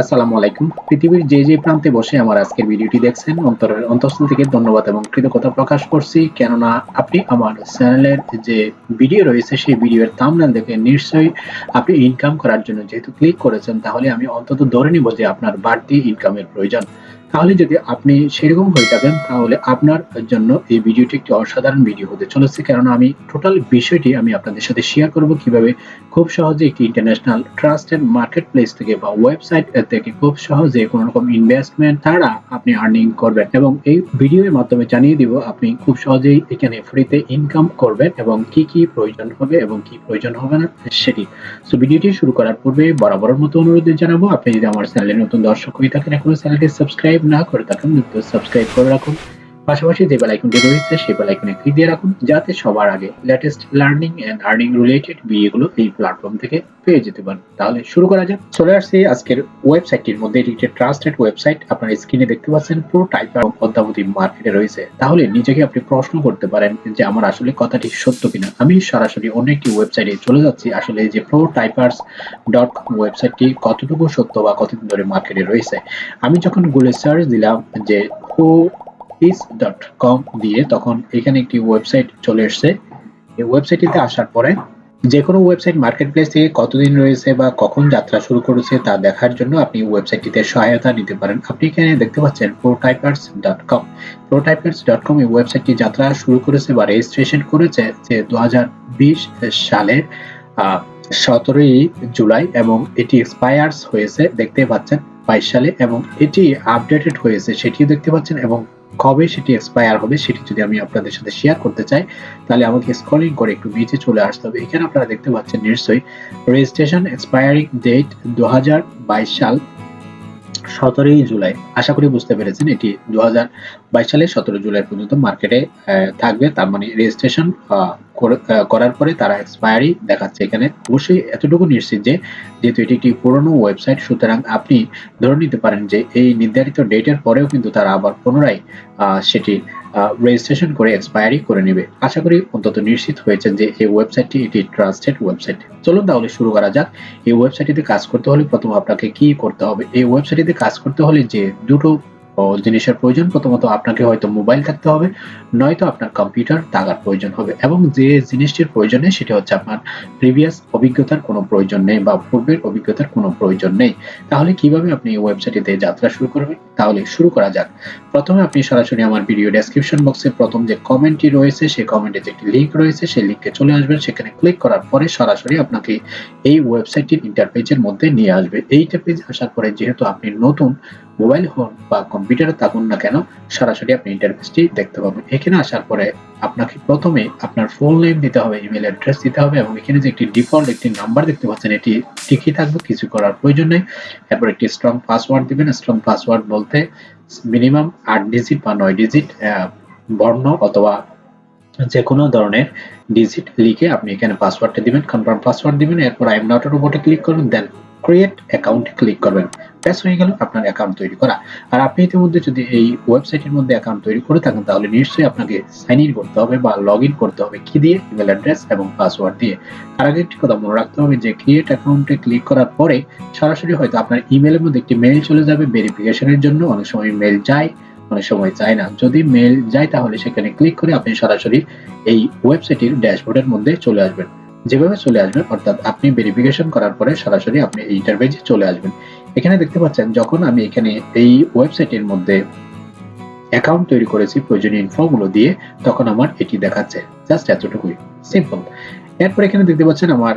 আসসালামু আলাইকুম। পৃথিবীর যে যে প্রান্তে বসে আমার আজকের ভিডিওটি দেখছেন, অন্তরের অন্তঃস্থল থেকে ধন্যবাদ এবং কৃতজ্ঞতা প্রকাশ করছি। কেননা আপনি আমার চ্যানেলের যে ভিডিও রয়েছে, সেই ভিডিওর থাম্বনেল দেখে নিশ্চয়ই আপনি ইনকাম করার জন্য যেহেতু ক্লিক করেছেন, তাহলে আমি অন্তত ধরে নিব যে আপনার বাড়তি ইনকামের প্রয়োজন। তাহলে যদি আপনি সেরকম হয়ে থাকেন, তাহলে আপনার জন্য এই ভিডিওটি একটি অসাধারণ ভিডিও হতে চলেছে। কারণ আমি টোটাল বিষয়টি আমি আপনাদের সাথে শেয়ার করব কীভাবে খুব সহজে একটি ইন্টারন্যাশনাল ট্রাস্টেড মার্কেট প্লেস থেকে বা ওয়েবসাইট থেকে খুব সহজে কোনো রকম ইনভেস্টমেন্ট ছাড়া আপনি আর্নিং করবেন এবং এই ভিডিওর মাধ্যমে জানিয়ে দিব আপনি খুব সহজেই এখানে ফ্রিতে ইনকাম করবেন এবং কি কি প্রয়োজন হবে এবং কি প্রয়োজন হবে না সেটি। সো ভিডিওটি শুরু করার পূর্বে বরাবরের মতো অনুরোধ জানাব। আপনি যদি আমার চ্যানেলে নতুন দর্শক হয়ে থাকেন, এখনও চ্যানেলটি সাবস্ক্রাইব না করে থাকেন দ্রুত সাবস্ক্রাইব করে রাখুন পাশাপাশি যে বেল আইকনটি রয়েছে, সেই বেল আইকনে ক্লিক দিয়ে রাখুন, যাতে সবার আগে latest learning and earning related ভিডিওগুলো এই প্ল্যাটফর্ম থেকে পেয়ে যেতে পারেন। তাহলে শুরু করা যাক। চলে আসছি আজকের ওয়েবসাইটটির মধ্যে। এটি একটি ট্রাস্টেড ওয়েবসাইট আপনার স্ক্রিনে দেখতে পাচ্ছেন, পুরো টাইপ এবং অদ্যাবধি মার্কেটে রয়েছে। তাহলে নিজেকে আপনি প্রশ্ন করতে পারেন যে আমার আসলে কথাটি সত্য কিনা। আমি সরাসরি অন্য একটি ওয়েবসাইটে চলে যাচ্ছি। আসলে যে প্রো টাইপার্স ডট কম ওয়েবসাইটটি কতটুকু সত্য বা কতদিন ধরে মার্কেটে রয়েছে? আমি যখন গুগলে সার্চ দিলাম যে হু ডট কম দিয়ে তখন এখানে একটি ওয়েবসাইট চলে এসছে। এই ওয়েবসাইটটিতে আসার পরে যে কোনো ওয়েবসাইট মার্কেট প্লেস থেকে কতদিন রয়েছে বা কখন যাত্রা শুরু করেছে তা দেখার জন্য আপনি ওয়েবসাইটটিতে সহায়তা নিতে পারেন। আপনি এখানে দেখতে পাচ্ছেন প্রোটাইপার্স ডট কম প্রোটাইপার্স ডট কম এই ওয়েবসাইটটি যাত্রা শুরু করেছে বা রেজিস্ট্রেশন করেছে যে দু হাজার বিশ সালের সতেরোই জুলাই এবং এটি এক্সপায়ার্স হয়েছে, দেখতে পাচ্ছেন বাইশ সালে এবং এটি আপডেটেড হয়েছে, সেটিও দেখতে পাচ্ছেন এবং কবে সেটি এক্সপায়ার হবে সেটি যদি আমি আপনাদের সাথে শেয়ার করতে চাই, তাহলে আমাকে স্ক্রলিং করে একটু নিচে চলে আসতে হবে। এখানে আপনারা দেখতে পাচ্ছেন নিশ্চয়ই রেজিস্ট্রেশন এক্সপায়ারিং ডেট দু হাজার বাইশ সাল সতেরোই জুলাই। আশা করি বুঝতে পেরেছেন, এটি দু সালের সতেরো জুলাই পর্যন্ত মার্কেটে থাকবে। তার মানে রেজিস্ট্রেশন করার পরে তারা এক্সপায়ারি দেখাচ্ছে এখানে। অবশ্যই এতটুকু নিশ্চিত যে, যেহেতু এটি একটি পুরনো ওয়েবসাইট সুতরাং আপনি ধরে নিতে পারেন যে, এই নির্ধারিত ডেটের পরেও কিন্তু তারা আবার পুনরায় সেটি রেজিস্ট্রেশন করে এক্সপায়ারি করে নেবে। আশা করি অন্তত নিশ্চিত হয়েছেন যে এই ওয়েবসাইটটি এটি ট্রাস্টেড ওয়েবসাইট চলুন তাহলে শুরু করা যাক। এই ওয়েবসাইটটিতে কাজ করতে হলে প্রথম আপনাকে কি করতে হবে? এই ওয়েবসাইটটিতে কাজ করতে হলে যে দুটো জিনিসের প্রয়োজন, প্রথমত আপনাকে হয়তো মোবাইল থাকতে হবে, নয়তো আপনার কম্পিউটার থাকার প্রয়োজন হবে এবং যে জিনিসটির প্রয়োজন সেটা হচ্ছে আপনার প্রিভিয়াস অভিজ্ঞতার কোনো প্রয়োজন নেই বা পূর্বের অভিজ্ঞতার কোনো প্রয়োজন নেই। তাহলে কীভাবে আপনি এই ওয়েবসাইটটিতে যাত্রা শুরু করবেন? তাহলে শুরু করা যাক। প্রথমে আপনি সরাসরি আমার ভিডিও ডেসক্রিপশন বক্সে প্রথম যে কমেন্টটি রয়েছে, সেই কমেন্টে যে একটি লিঙ্ক রয়েছে, সেই লিঙ্কে চলে আসবেন। সেখানে ক্লিক করার পরে সরাসরি আপনাকে এই ওয়েবসাইটটির ইন্টারপেজের মধ্যে নিয়ে আসবে। এই ইন্টারপেজ আসার পরে যেহেতু আপনি নতুন মোবাইল ফোন বা কম্পিউটারে থাকুন না কেন, সরাসরি আপনি ইন্টারফেসটি দেখতে পাবেন। এখানে আসার পরে আপনাকে প্রথমে আপনার ফুল নেম দিতে হবে ইমেল অ্যাড্রেস দিতে হবে এবং এখানে যে একটি ডিফল্ট একটি নাম্বার দেখতে পাচ্ছেন, এটি ঠিকই থাকবে, কিছু করার প্রয়োজন নেই। এরপর একটি স্ট্রং পাসওয়ার্ড দিবেন। স্ট্রং পাসওয়ার্ড বলতে মিনিমাম আট ডিজিট বা নয় ডিজিট বর্ণ অথবা যে কোনো ধরনের ডিজিট লিখে আপনি এখানে পাসওয়ার্ডটা দিবেন কনফার্ম পাসওয়ার্ড দিবেন। এরপর আই এম নটের উপরে ক্লিক করবেন দেন ক্রিয়েট অ্যাকাউন্ট ক্লিক করবেন। ব্যাস, হয়ে গেল আপনার অ্যাকাউন্ট তৈরি করা। আর আপনি ইতিমধ্যে যদি এই ওয়েবসাইটের মধ্যে অ্যাকাউন্ট তৈরি করে থাকেন, তাহলে নিশ্চয়ই আপনাকে সাইন ইন করতে হবে বা লগ ইন করতে হবে কি দিয়ে? ইমেল অ্যাড্রেস এবং পাসওয়ার্ড দিয়ে। তার আগে একটি কথা মনে রাখতে হবে যে ক্রিয়েট অ্যাকাউন্টে ক্লিক করার পরে সরাসরি হয়তো আপনার ইমেলের মধ্যে একটি মেইল চলে যাবে ভেরিফিকেশনের জন্য। অনেক সময় মেইল যায়, অনেক সময় চায় না। যদি মেইল যায়, তাহলে সেখানে ক্লিক করে আপনি সরাসরি এই ওয়েবসাইটের ড্যাশবোর্ডের মধ্যে চলে আসবেন। যেভাবে চলে আসবেন, অর্থাৎ আপনি ভেরিফিকেশন করার পরে সরাসরি আপনি এই ইন্টারভেজে চলে আসবেন। এখানে দেখতে পাচ্ছেন, যখন আমি এখানে এই ওয়েবসাইটের মধ্যে অ্যাকাউন্ট তৈরি করেছি, প্রয়োজনীয় ইনফর্মগুলো দিয়ে, তখন আমার এটি দেখাচ্ছে। জাস্ট এতটুকুই। সিম্পল এরপর এখানে দেখতে পাচ্ছেন আমার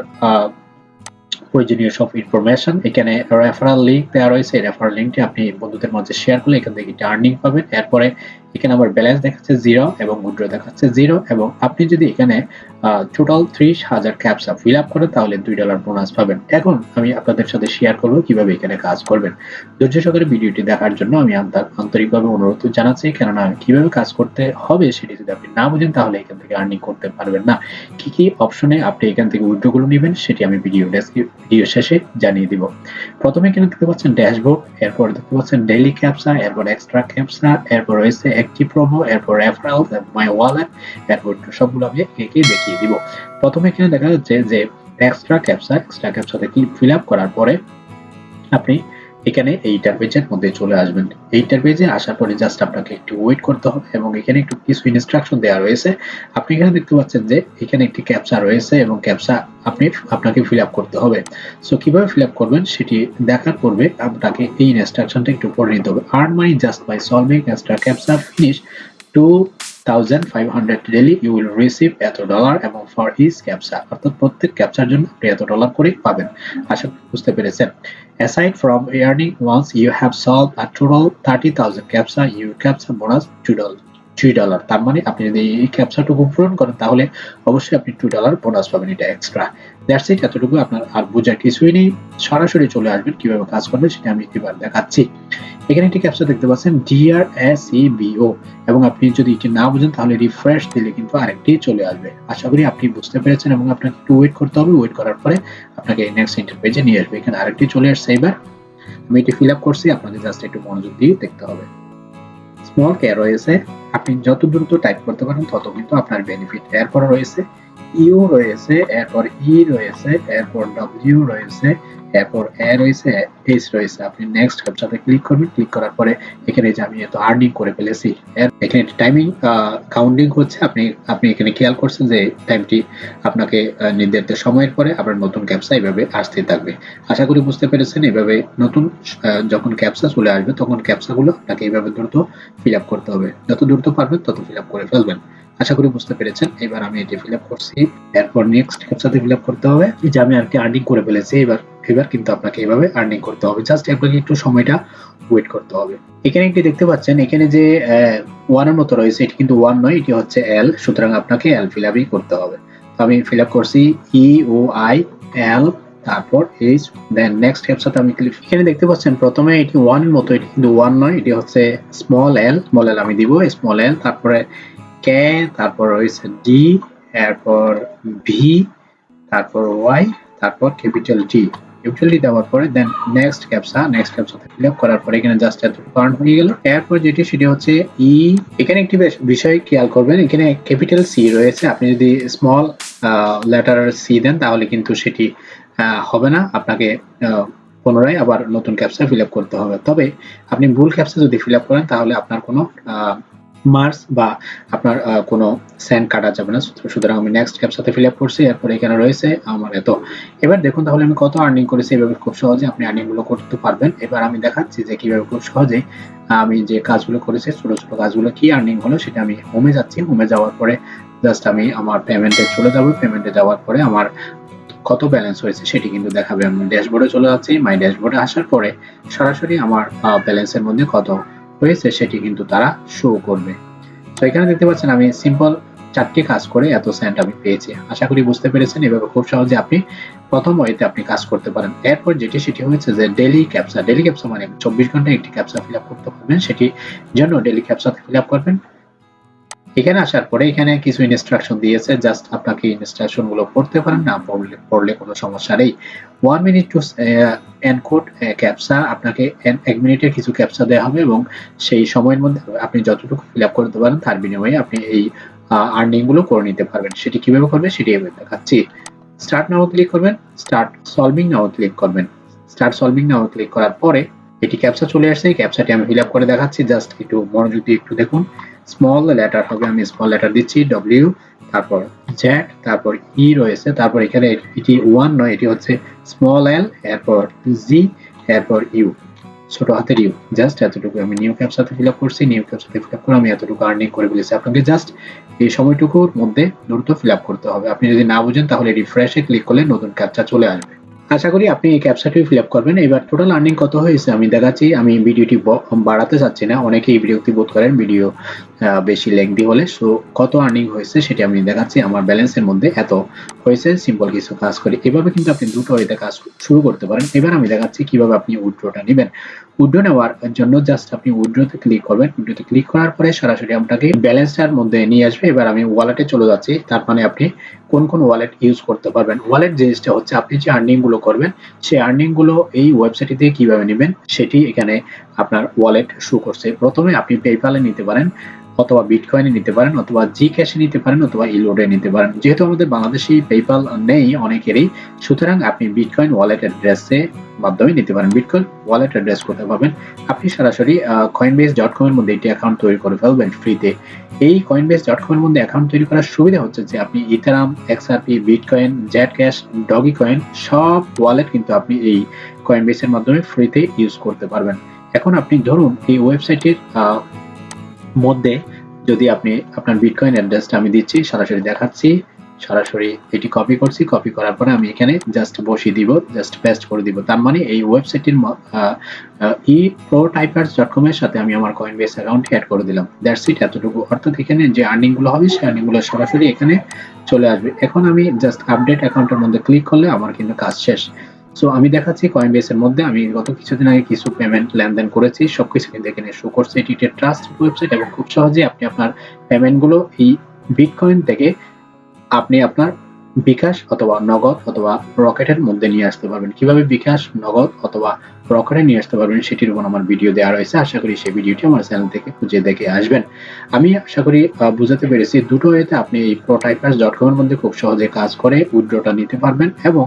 প্রয়োজনীয় সব ইনফরমেশন এখানে রেফারাল লিঙ্ক দেওয়া রয়েছে। রেফারাল লিঙ্কটি আপনি বন্ধুদের মাঝে শেয়ার করলে এখান থেকে আর্নিং পাবেন। এরপরে এখানে আমার ব্যালেন্স দেখাচ্ছে জিরো এবং উইড্রো দেখাচ্ছে জিরো এবং আপনি যদি এখানে টোটাল ত্রিশ হাজার ক্যাপসা ফিল আপ করেন, তাহলে দুই ডলার বোনাস পাবেন। এখন আমি আপনাদের সাথে শেয়ার করব কীভাবে এখানে কাজ করবেন। ধৈর্য সহকারে ভিডিওটি দেখার জন্য আমি আন্তরিকভাবে অনুরোধ জানাচ্ছি, কেননা কীভাবে কাজ করতে হবে সেটি যদি আপনি না বুঝেন, তাহলে এখান থেকে আর্নিং করতে পারবেন না। কি কি অপশনে আপনি এখান থেকে উইড্রোগুলো নেবেন, সেটি আমি ভিডিও ভিডিও শেষে জানিয়ে দিব। প্রথমে এখানে দেখতে পাচ্ছেন ড্যাশবোর্ড এরপর দেখতে পাচ্ছেন ডেইলি ক্যাপসা এরপর এক্সট্রা ক্যাপসা এরপর রয়েছে একটি প্রোমো এরপর রেফারেল মাই ওয়ালেট এরপর সবগুলো আমি একে দেখিয়ে দিব। প্রথমে এখানে দেখা যাচ্ছে যে এক্সট্রা ক্যাপসা এক্সট্রা ক্যাপসাতে ফিল আপ করার পরে আপনি এখানে এইটার পেজের মধ্যে চলে আসবেন। এইটার পেজে আসার পরে জাস্ট আপনাকে একটু ওয়েট করতে হবে এবং এখানে একটু কিছু ইনস্ট্রাকশন দেওয়া রয়েছে। আপনি এখানে দেখতে পাচ্ছেন যে এখানে একটি ক্যাপচা রয়েছে এবং ক্যাপচা আপনি আপনাকে ফিল আপ করতে হবে। সো কীভাবে ফিল আপ করবেন সেটি দেখার পূর্বে আপনাকে এই ইনস্ট্রাকশনটা একটু পড়ে নিতে হবে। Earn money just by solving extra captcha finish to 1500 daily you will receive এত ডলার এবং ফর ইচ ক্যাপচা অর্থাৎ প্রত্যেক ক্যাপচার জন্য আপনি এত ডলার করে পাবেন। আশা বুঝতে পেরেছেন। Aside from earning you you have solved a thirty 30000 captcha you captcha bonus 2 dollar 3 dollar তার মানে আপনি যদি এই ক্যাপচাটুকু পূরণ করেন, তাহলে অবশ্যই আপনি টু ডলার বোনাস পাবেন এটা এক্সট্রা দ্যাটস ইট এতটুকু আপনার আর বোঝার কিছুই নেই। সরাসরি চলে আসবেন, কীভাবে কাজ করবেন সেটা আমি এবার দেখাচ্ছি। এখানে একটি ক্যাপচা দেখতে পাচ্ছেন ডিআর এস ই বিও এবং আপনি যদি এটি না বুঝেন, তাহলে রিফ্রেশ দিলে কিন্তু আরেকটি চলে আসবে। আশা করি আপনি বুঝতে পেরেছেন এবং আপনাকে একটু ওয়েট করতে হবে। ওয়েট করার পরে আপনাকে নেক্সট ইন্টার পেজে নিয়ে আসবে। এখানে আরেকটি চলে আসছে এবার আমি এটি ফিল আপ করছি আপনাকে জাস্ট একটু মনোযোগ দিয়ে দেখতে হবে। স্মল কে রয়েছে? আপনি যত দ্রুত টাইপ করতে পারেন, তত কিন্তু আপনার বেনিফিট এরপর রয়েছে ইউ রয়েছে, এরপর ই রয়েছে, এরপর ডব্লিউ রয়েছে, এরপর এ রয়েছে এইচ রয়েছে। আপনি নেক্সট ক্যাপচাতে ক্লিক করবেন ক্লিক করার পরে এখানে যে আমি এত আর্নিং করে ফেলেছি এখানে টাইমিং কাউন্টিং হচ্ছে। আপনি আপনি এখানে খেয়াল করছেন যে টাইমটি আপনাকে নির্ধারিত সময়ের পরে আপনার নতুন ক্যাপসা এইভাবে আসতে থাকবে। আশা করি বুঝতে পেরেছেন। এভাবে নতুন যখন ক্যাপসা চলে আসবে, তখন ক্যাপসাগুলো আপনাকে এইভাবে দ্রুত ফিল আপ করতে হবে। যত দ্রুত পারবেন, তত ফিল আপ করে ফেলবেন। আশা করি বুঝতে পেরেছেন। এবার আমি এটি ফিল করছি। এরপর নেক্সট ক্যাপচাতে ফিল করতে হবে। যে আমি আর কি আর্নিং করে ফেলেছি, এবার এবার কিন্তু আপনাকে এভাবে আর্নিং করতে হবে। জাস্ট আপনাকে একটু সময়টা ওয়েট করতে হবে। এখানে একটি দেখতে পাচ্ছেন, এখানে যে ওয়ানের মতো রয়েছে, এটি কিন্তু ওয়ান নয়, এটি হচ্ছে এল সুতরাং আপনাকে এল ফিল করতে হবে। তো আমি ফিল করছি ই ও আই এল তারপর এইচ দেন নেক্সট সাথে আমি ক্লিক এখানে দেখতে পাচ্ছেন, প্রথমে এটি ওয়ানের মতো, এটি কিন্তু ওয়ান নয়, এটি হচ্ছে স্মল এল স্মল এল আমি দিব স্মল এল তারপরে কে, তারপর রয়েছে ডি এরপর ভি তারপর ওয়াই তারপর ক্যাপিটাল টি ক্যাপিটাল ডি দেওয়ার পরে দেন নেক্সট ক্যাপসা নেক্সট ক্যাপসাতে ফিল আপ করার পরে এখানে জাস্ট এত কারণ হয়ে গেল। এরপর যেটি, সেটি হচ্ছে ই এখানে একটি বিষয় খেয়াল করবেন, এখানে ক্যাপিটাল সি রয়েছে। আপনি যদি স্মল লেটার সি দেন, তাহলে কিন্তু সেটি হবে না। আপনাকে পুনরায় আবার নতুন ক্যাপসা ফিল আপ করতে হবে। তবে আপনি ভুল ক্যাপসা যদি ফিল আপ করেন, তাহলে আপনার কোনো মার্কস বা আপনার কোনো স্যান্ড কাটা যাবে না। সুতরাং আমি নেক্সট ক্যাপ সাথে ফিল আপ করছি। এরপর এখানে রয়েছে আমার এত। এবার দেখুন তাহলে আমি কত আর্নিং করেছি। এভাবে খুব সহজে আপনি আর্নিংগুলো করতে পারবেন। এবার আমি দেখাচ্ছি যে কীভাবে খুব সহজে আমি যে কাজগুলো করেছি, ছোট ছোট কাজগুলো কি আর্নিং হলো সেটা আমি হোমে যাচ্ছি। হোমে যাওয়ার পরে জাস্ট আমি আমার পেমেন্টে চলে যাব। পেমেন্টে যাওয়ার পরে আমার কত ব্যালেন্স হয়েছে সেটি কিন্তু দেখাবে। আমি ড্যাশবোর্ডে চলে যাচ্ছি। মাই ড্যাশবোর্ডে আসার পরে সরাসরি আমার ব্যালেন্সের মধ্যে কত হয়েছে, সেটি কিন্তু তারা শো করবে। তো এখানে দেখতে পাচ্ছেন আমি সিম্পল চারটি কাজ করে এত সেন্ট আমি পেয়েছি। আশা করি বুঝতে পেরেছেন, এভাবে খুব সহজে আপনি প্রথম ওয়েতে আপনি কাজ করতে পারেন। এরপর যেটি, সেটি হয়েছে যে ডেলি ক্যাপসা ডেলি ক্যাপসা মানে চব্বিশ ঘন্টায় একটি ক্যাপসা ফিল করতে পারবেন সেটি জন্য ডেলি ক্যাপসা ফিল করবেন। এখানে আসার পরে এখানে কিছু ইনস্ট্রাকশন দিয়েছে জাস্ট আপনাকে ইনস্ট্রাকশনগুলো পড়তে পারেন, না পড়লে পড়লে কোনো সমস্যা নেই। One minute to encode captcha আপনাকে এক মিনিটের কিছু ক্যাপসা দেওয়া হবে এবং সেই সময়ের মধ্যে আপনি যতটুকু ফিল আপ করতে পারেন, তার বিনিময়ে আপনি এই আর্নিংগুলো করে নিতে পারবেন। সেটি কীভাবে করবেন, সেটি আমি দেখাচ্ছি। স্টার্ট নাও ক্লিক করবেন স্টার্ট সলভিং নাও ক্লিক করবেন। স্টার্ট সলভিং নাও ক্লিক করার পরে এটি ক্যাপসা চলে আসছে, এই ক্যাপসাটি আমি ফিল আপ করে দেখাচ্ছি জাস্ট একটু মনোযোগ দিয়ে একটু দেখুন। স্মল লেটার হবে, আমি স্মল লেটার দিচ্ছি ডব্লিউ তারপর জেড তারপর ই e রয়েছে, তারপর এখানে এটি ওয়ান নয়, এটি হচ্ছে স্মল এল এরপর জি এরপর ইউ ছোট হাতের ইউ জাস্ট এতটুকু। আমি নিউ ক্যাপ সাথে ফিল আপ করছি নিউ ক্যাপ সাথে ফিল আপ করে আমি এতটুকু আর্নিং করে ফেলেছি। আপনাকে জাস্ট এই সময়টুকুর মধ্যে দ্রুত ফিল আপ করতে হবে। আপনি যদি না বুঝেন, তাহলে রিফ্রেশে ক্লিক করলে নতুন ক্যাপচা চলে আসবে। আশা করি আপনি এই ক্যাপচাটি ফিল আপ করবেন। এবার টোটাল আর্নিং কত হয়েছে? আমি দেখাচ্ছি, আমি ভিডিওটি বাড়াতে চাচ্ছি না। অনেকেই বিরক্তি বোধ করেন ভিডিও বেশি লেংদি হলে। সো কত আর্নিং হয়েছে সেটি আমি দেখাচ্ছি। আমার ব্যালেন্সের মধ্যে এত হয়েছে। সিম্পল কিছু কাজ করি। এভাবে কিন্তু আপনি দুটো এতে কাজ শুরু করতে পারেন। এবার আমি দেখাচ্ছি কীভাবে আপনি উইড্রোটা নেবেন। উইড্রো নেওয়ার জন্য জাস্ট আপনি উইড্রোতে ক্লিক করবেন। উইড্রোতে ক্লিক করার পরে সরাসরি আপনাকে ব্যালেন্সটার মধ্যে নিয়ে আসবে। এবার আমি ওয়ালেটে চলে যাচ্ছি। তার মানে আপনি কোন কোন ওয়ালেট ইউজ করতে পারবেন। ওয়ালেট জিনিসটা হচ্ছে, আপনি যে আর্নিংগুলো করবেন, সেই আর্নিংগুলো এই ওয়েবসাইটে দিয়ে কীভাবে নেবেন, সেটি এখানে আপনার ওয়ালেট শো করছে। প্রথমে আপনি পেপ্যালে নিতে পারেন, অথবা বিটকয়েনে নিতে পারেন, অথবা জি ক্যাশে নিতে পারেন, অথবা ইলোডে নিতে পারেন। যেহেতু আমাদের বাংলাদেশি পেপাল নেই অনেকেরই, সুতরাং আপনি বিটকয়েন ওয়ালেট অ্যাড্রেসে মাধ্যমে নিতে পারেন। বিটকয়েন ওয়ালেট অ্যাড্রেস কোথায় পাবেন আপনি সরাসরি কয়েনবেস ডট কম এর মধ্যে একটি অ্যাকাউন্ট তৈরি করে ফেলবেন ফ্রিতে এই কয়েনবেস ডট কম এর মধ্যে অ্যাকাউন্ট তৈরি করার সুবিধা হচ্ছে যে, আপনি Ethereum XRP bitcoin Zcash Dogecoin সব ওয়ালেট কিন্তু আপনি এই কয়েনবেসের মাধ্যমে ফ্রিতে ইউজ করতে পারবেন। এখন আপনি ধরুন এই ওয়েবসাইটের মধ্যে যদি আপনি আপনার বিটকয়েন অ্যাড্রেসটা আমি দিচ্ছি, সরাসরি দেখাচ্ছি, সরাসরি এটি কপি করছি কপি করার পরে আমি এখানে জাস্ট বসিয়ে দিব জাস্ট পেস্ট করে দিব। তার মানে এই ওয়েবসাইটের ই প্রো টাইপার্স ডট কম এর সাথে আমি আমার কয়েন বেস অ্যাকাউন্ট অ্যাড করে দিলাম। দ্যাটস ইট এতটুকু। অর্থাৎ এখানে যে আর্নিংগুলো হবে সেই আর্নিংগুলো সরাসরি এখানে চলে আসবে। এখন আমি জাস্ট আপডেট অ্যাকাউন্টের মধ্যে ক্লিক করলে আমার কিন্তু কাজ শেষ। সো আমি দেখাচ্ছি কয়েন বেসের মধ্যে। আমি গত কিছুদিন আগে কিছু পেমেন্ট লেনদেন করেছি। সবকিছু কিন্তু এখানে শো করছে। এটি একটি ট্রাস্ট ওয়েবসাইট এবং খুব সহজে আপনি আপনার পেমেন্টগুলো এই বিটকয়েন থেকে আপনি আপনার বিকাশ অথবা নগদ অথবা রকেটের মধ্যে নিয়ে আসতে পারবেন। কীভাবে বিকাশ, নগদ অথবা রকেটে নিয়ে আসতে পারবেন সেটির উপর আমার ভিডিও দেওয়া রয়েছে। আশা করি সেই ভিডিওটি আমার চ্যানেল থেকে খুঁজে দেখে আসবেন। আমি আশা করি বুঝাতে পেরেছি। দুটো এতে আপনি এই প্রোটাইপার্স ডট কম এর মধ্যে খুব সহজে কাজ করে উইথড্রটা নিতে পারবেন এবং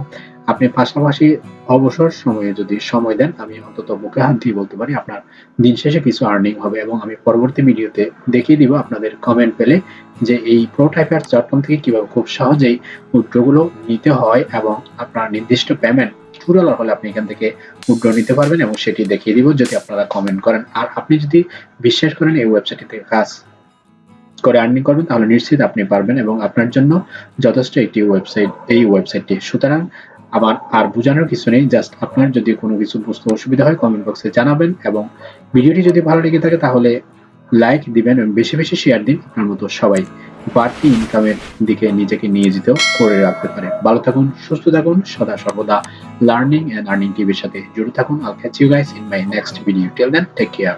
আপনি পাশাপাশি অবসর সময়ে যদি সময় দেন, আমি অন্তত বুকে হাত দিয়ে বলতে পারি আপনার দিন শেষে কিছু আর্নিং হবে এবং আমি পরবর্তী ভিডিওতে দেখিয়ে দিব আপনাদের কমেন্ট পেলে যে এই প্রো টাইপার ডট থেকে কীভাবে খুব সহজেই উইথড্রগুলো নিতে হয় এবং আপনার নির্দিষ্ট পেমেন্ট টু হলে আপনি এখান থেকে উইথড্র নিতে পারবেন এবং সেটি দেখিয়ে দিব যদি আপনারা কমেন্ট করেন। আর আপনি যদি বিশ্বাস করেন এই ওয়েবসাইট থেকে কাজ করে আর্নিং করবেন, তাহলে নিশ্চিত আপনি পারবেন এবং আপনার জন্য যথেষ্ট একটি ওয়েবসাইট এই ওয়েবসাইটটি সুতরাং আবার আর বোঝানোর কিছু নেই জাস্ট আপনার যদি কোনো কিছু বুঝতে অসুবিধা হয় কমেন্ট বক্সে জানাবেন এবং ভিডিওটি যদি ভালো লেগে থাকে তাহলে লাইক দিবেন এবং বেশি বেশি শেয়ার দিন আপনার মতো সবাই। বাড়তি ইনকামের দিকে নিজেকে নিয়ে যেতেও করে রাখতে পারে ভালো থাকুন, সুস্থ থাকুন, সদা সর্বদা লার্নিং এন্ড আর্নিং টিভির সাথে জুড়ে থাকুন। I'll catch you guys in my next video till then take care